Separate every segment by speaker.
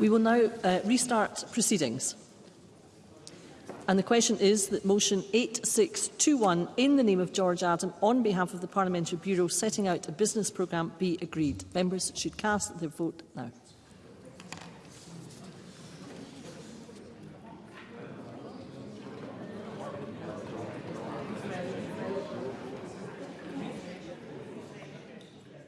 Speaker 1: We will now uh, restart proceedings. And the question is that motion 8621 in the name of George Adam on behalf of the Parliamentary Bureau setting out a business programme be agreed. Members should cast their vote now.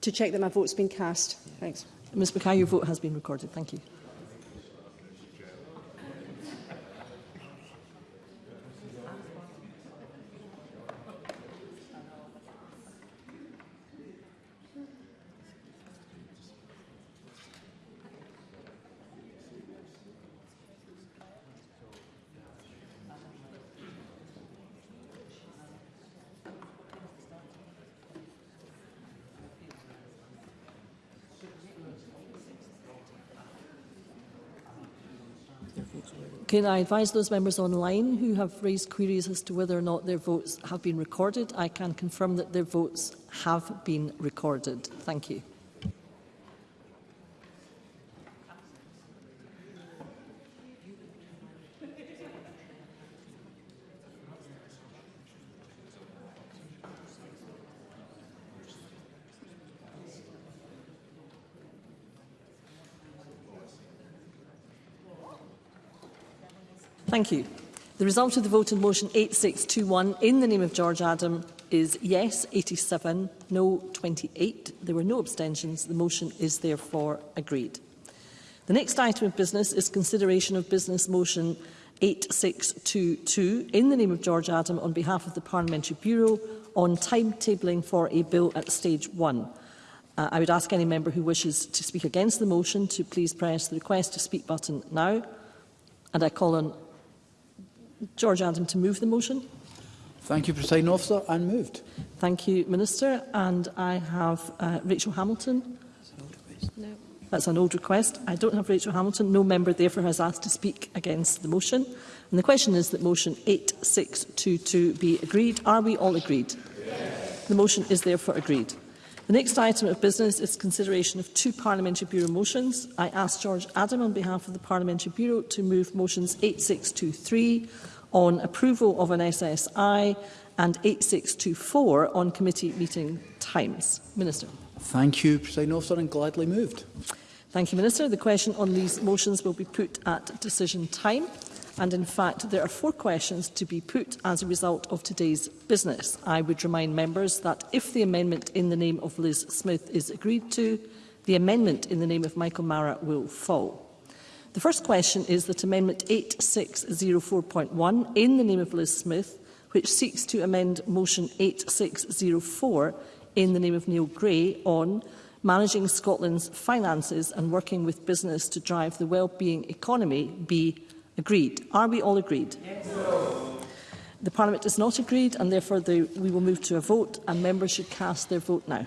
Speaker 1: to
Speaker 2: check
Speaker 3: that my vote's been cast. Thanks.
Speaker 1: Ms Mackay, your vote has been recorded. Thank you. Can I advise those members online who have raised queries as to whether or not their votes have been recorded? I can confirm that their votes have been recorded. Thank you. Thank you. The result of the vote on motion 8621 in the name of George Adam is yes 87, no 28. There were no abstentions. The motion is therefore agreed. The next item of business is consideration of business motion 8622 in the name of George Adam on behalf of the Parliamentary Bureau on timetabling for a bill at stage one. Uh, I would ask any member who wishes to speak against the motion to please press the request to speak button now. And I call on George Adam to move the motion.
Speaker 4: Thank you, President Officer, and moved.
Speaker 1: Thank you, Minister. And I have uh, Rachel Hamilton.
Speaker 5: No.
Speaker 1: That's an old request. I don't have Rachel Hamilton. No member therefore has asked to speak against the motion. And the question is that motion 8622 be agreed. Are we all agreed? Yes. The motion is therefore agreed. The next item of business is consideration of two Parliamentary Bureau motions. I ask George Adam on behalf of the Parliamentary Bureau to move motions 8623 on approval of an SSI and 8624 on committee meeting times. Minister.
Speaker 4: Thank you, President Officer, and gladly moved.
Speaker 1: Thank you, Minister. The question on these motions will be put at decision time. And in fact, there are four questions to be put as a result of today's business. I would remind members that if the amendment in the name of Liz Smith is agreed to, the amendment in the name of Michael Mara will fall. The first question is that Amendment 8604.1 in the name of Liz Smith, which seeks to amend Motion 8604 in the name of Neil Gray on managing Scotland's finances and working with business to drive the well-being economy be Agreed. Are we all agreed? Yes. The Parliament is not agreed and therefore the, we will move to a vote and members should cast their vote now.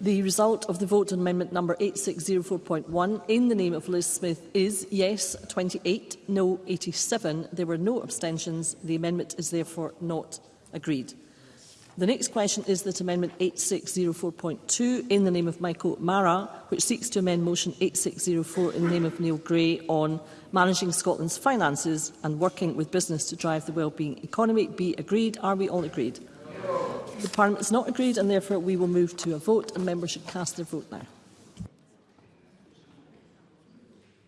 Speaker 1: The result of the vote on amendment number 8604.1 in the name of Liz Smith is yes 28, no 87. There were no abstentions. The amendment is therefore not agreed. The next question is that amendment 8604.2 in the name of Michael Mara, which seeks to amend motion 8604 in the name of Neil Gray on managing Scotland's finances and working with business to drive the well-being economy be agreed. Are we all agreed? The Parliament is not agreed and therefore we will move to a vote and members should cast their vote now.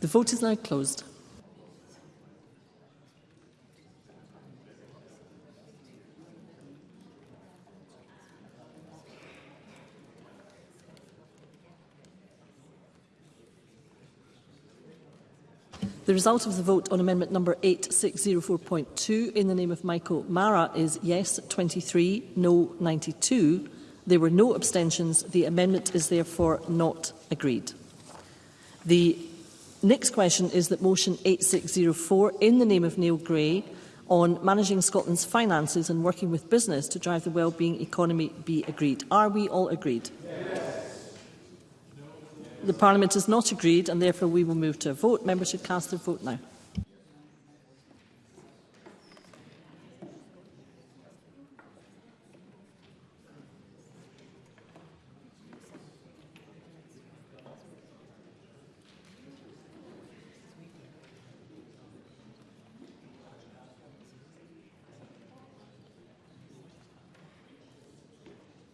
Speaker 1: The vote is now closed. The result of the vote on amendment number 8604.2 in the name of Michael Mara is yes 23, no 92. There were no abstentions. The amendment is therefore not agreed. The Next question is that motion 8604 in the name of Neil Gray on managing Scotland's finances and working with business to drive the well-being economy be agreed. Are we all agreed? Yes. The Parliament is not agreed and therefore we will move to a vote. Members should cast their vote now.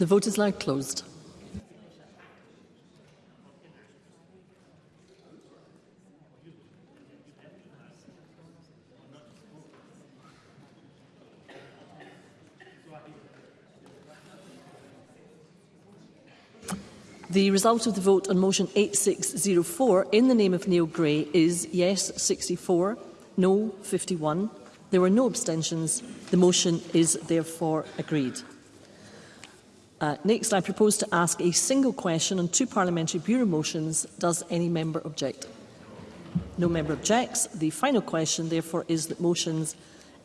Speaker 1: The vote is now closed. The result of the vote on motion 8604 in the name of Neil Gray is yes 64, no 51. There were no abstentions. The motion is therefore agreed. Uh, next, I propose to ask a single question on two Parliamentary Bureau motions. Does any member object? No member objects. The final question, therefore, is that motions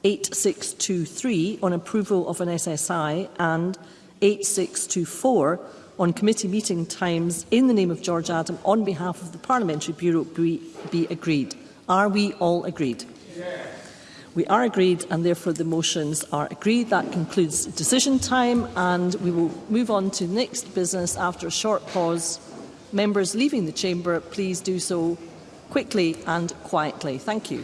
Speaker 1: 8623 on approval of an SSI and 8624 on committee meeting times in the name of George Adam on behalf of the Parliamentary Bureau be, be agreed. Are we all agreed? Yes we are agreed and therefore the motions are agreed. That concludes decision time and we will move on to next business after a short pause. Members leaving the chamber, please do so quickly and quietly. Thank you.